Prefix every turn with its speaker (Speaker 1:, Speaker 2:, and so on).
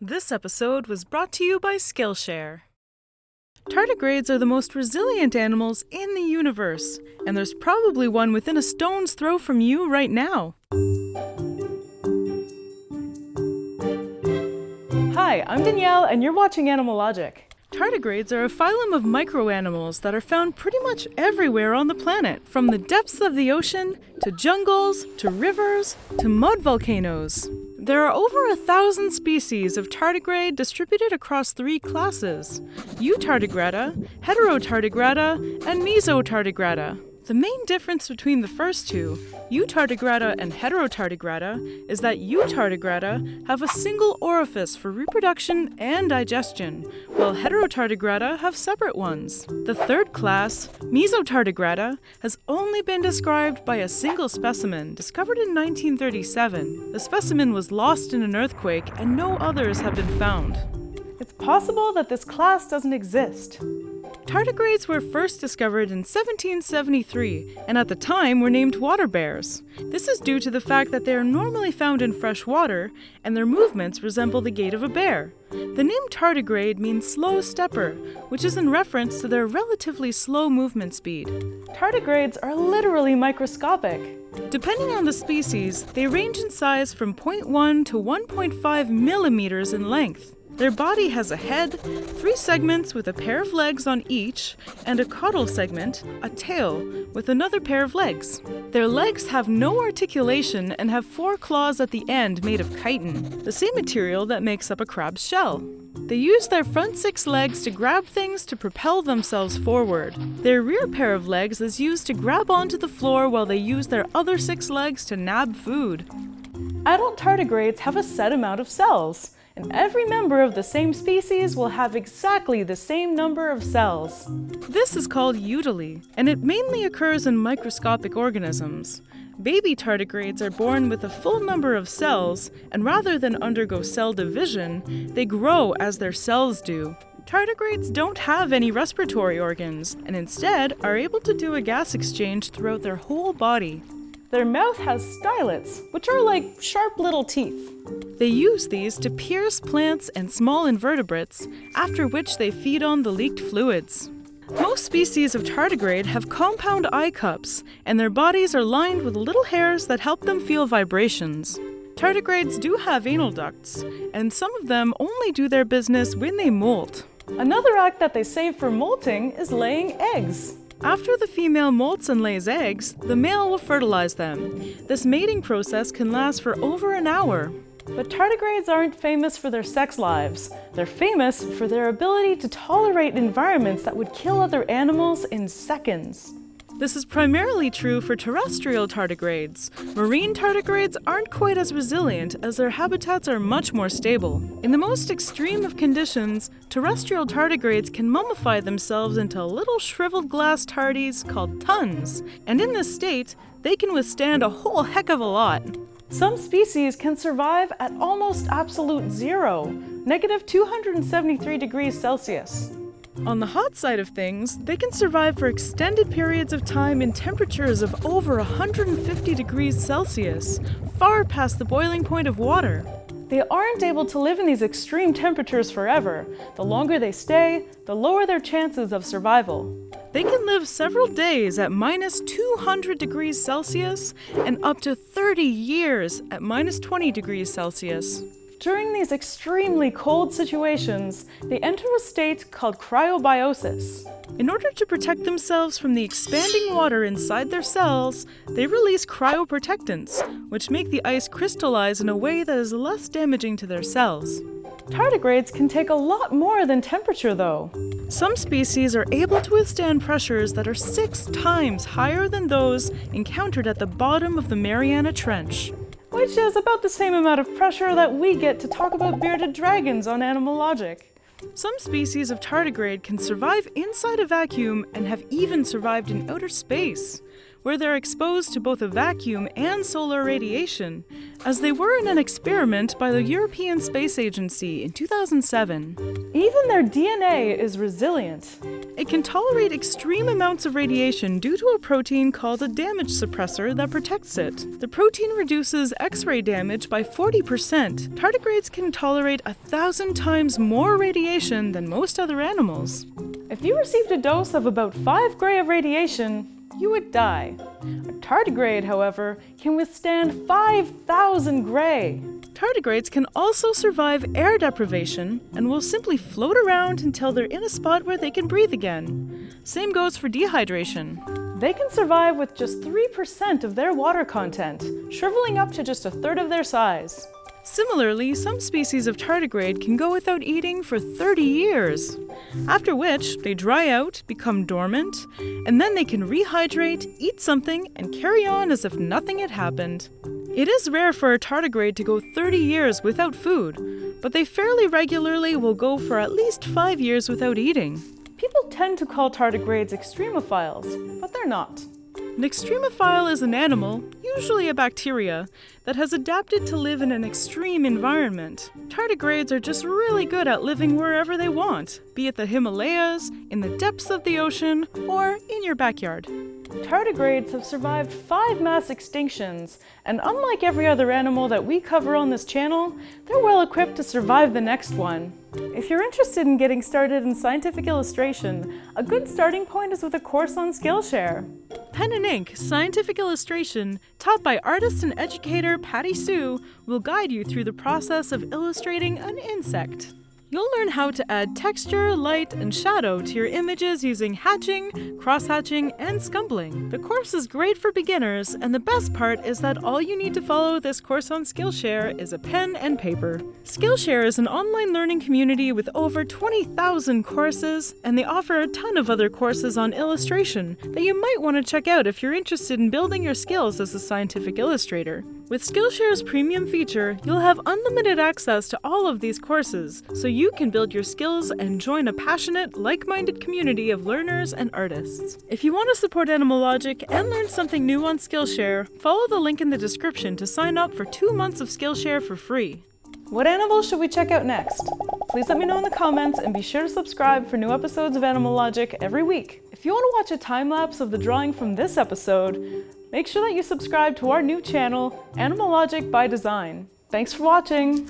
Speaker 1: This episode was brought to you by Skillshare. Tardigrades are the most resilient animals in the universe, and there's probably one within a stone's throw from you right now. Hi, I'm Danielle, and you're watching Animal Logic. Tardigrades are a phylum of microanimals that are found pretty much everywhere on the planet, from the depths of the ocean to jungles to rivers to mud volcanoes. There are over a thousand species of tardigrade distributed across three classes Eutardigrada, Heterotardigrada, and Mesotardigrada. The main difference between the first two, Eutardigrada and Heterotardigrada, is that Eutardigrada have a single orifice for reproduction and digestion, while Heterotardigrada have separate ones. The third class, Mesotardigrada, has only been described by a single specimen discovered in 1937. The specimen was lost in an earthquake and no others have been found. It's possible that this class doesn't exist. Tardigrades were first discovered in 1773 and at the time were named water bears. This is due to the fact that they are normally found in fresh water and their movements resemble the gait of a bear. The name tardigrade means slow stepper, which is in reference to their relatively slow movement speed. Tardigrades are literally microscopic. Depending on the species, they range in size from 0.1 to 1.5 millimeters in length. Their body has a head, three segments with a pair of legs on each, and a caudal segment, a tail, with another pair of legs. Their legs have no articulation and have four claws at the end made of chitin, the same material that makes up a crab's shell. They use their front six legs to grab things to propel themselves forward. Their rear pair of legs is used to grab onto the floor while they use their other six legs to nab food. Adult tardigrades have a set amount of cells and every member of the same species will have exactly the same number of cells. This is called eutely, and it mainly occurs in microscopic organisms. Baby tardigrades are born with a full number of cells, and rather than undergo cell division, they grow as their cells do. Tardigrades don't have any respiratory organs, and instead are able to do a gas exchange throughout their whole body. Their mouth has stylets, which are like sharp little teeth. They use these to pierce plants and small invertebrates, after which they feed on the leaked fluids. Most species of tardigrade have compound eye cups, and their bodies are lined with little hairs that help them feel vibrations. Tardigrades do have anal ducts, and some of them only do their business when they molt. Another act that they save for molting is laying eggs. After the female molts and lays eggs, the male will fertilize them. This mating process can last for over an hour. But tardigrades aren't famous for their sex lives. They're famous for their ability to tolerate environments that would kill other animals in seconds. This is primarily true for terrestrial tardigrades. Marine tardigrades aren't quite as resilient as their habitats are much more stable. In the most extreme of conditions, terrestrial tardigrades can mummify themselves into little shriveled glass tardies called tuns, and in this state, they can withstand a whole heck of a lot. Some species can survive at almost absolute zero, negative 273 degrees Celsius. On the hot side of things, they can survive for extended periods of time in temperatures of over 150 degrees Celsius, far past the boiling point of water. They aren't able to live in these extreme temperatures forever. The longer they stay, the lower their chances of survival. They can live several days at minus 200 degrees Celsius and up to 30 years at minus 20 degrees Celsius. During these extremely cold situations, they enter a state called cryobiosis. In order to protect themselves from the expanding water inside their cells, they release cryoprotectants, which make the ice crystallize in a way that is less damaging to their cells. Tardigrades can take a lot more than temperature though. Some species are able to withstand pressures that are six times higher than those encountered at the bottom of the Mariana Trench which is about the same amount of pressure that we get to talk about bearded dragons on Animal Logic. Some species of tardigrade can survive inside a vacuum and have even survived in outer space, where they're exposed to both a vacuum and solar radiation, as they were in an experiment by the European Space Agency in 2007. Even their DNA is resilient. It can tolerate extreme amounts of radiation due to a protein called a damage suppressor that protects it. The protein reduces X-ray damage by 40%. Tardigrades can tolerate a thousand times more radiation than most other animals. If you received a dose of about 5 gray of radiation, you would die. A tardigrade, however, can withstand 5,000 gray. Tardigrades can also survive air deprivation and will simply float around until they're in a spot where they can breathe again. Same goes for dehydration. They can survive with just 3% of their water content, shriveling up to just a third of their size. Similarly, some species of tardigrade can go without eating for 30 years, after which they dry out, become dormant, and then they can rehydrate, eat something, and carry on as if nothing had happened. It is rare for a tardigrade to go 30 years without food, but they fairly regularly will go for at least 5 years without eating. People tend to call tardigrades extremophiles, but they're not. An extremophile is an animal, usually a bacteria, that has adapted to live in an extreme environment. Tardigrades are just really good at living wherever they want, be it the Himalayas, in the depths of the ocean, or in your backyard. Tardigrades have survived five mass extinctions, and unlike every other animal that we cover on this channel, they're well equipped to survive the next one. If you're interested in getting started in scientific illustration, a good starting point is with a course on Skillshare. Pen and Ink Scientific Illustration, taught by artist and educator Patty Sue, will guide you through the process of illustrating an insect. You'll learn how to add texture, light, and shadow to your images using hatching, cross-hatching, and scumbling. The course is great for beginners, and the best part is that all you need to follow this course on Skillshare is a pen and paper. Skillshare is an online learning community with over 20,000 courses, and they offer a ton of other courses on illustration that you might want to check out if you're interested in building your skills as a scientific illustrator. With Skillshare's premium feature, you'll have unlimited access to all of these courses, so you can build your skills and join a passionate, like-minded community of learners and artists. If you want to support Animal Logic and learn something new on Skillshare, follow the link in the description to sign up for two months of Skillshare for free. What animals should we check out next? Please let me know in the comments and be sure to subscribe for new episodes of Animal Logic every week. If you want to watch a time-lapse of the drawing from this episode, Make sure that you subscribe to our new channel, Animal Logic by Design. Thanks for watching!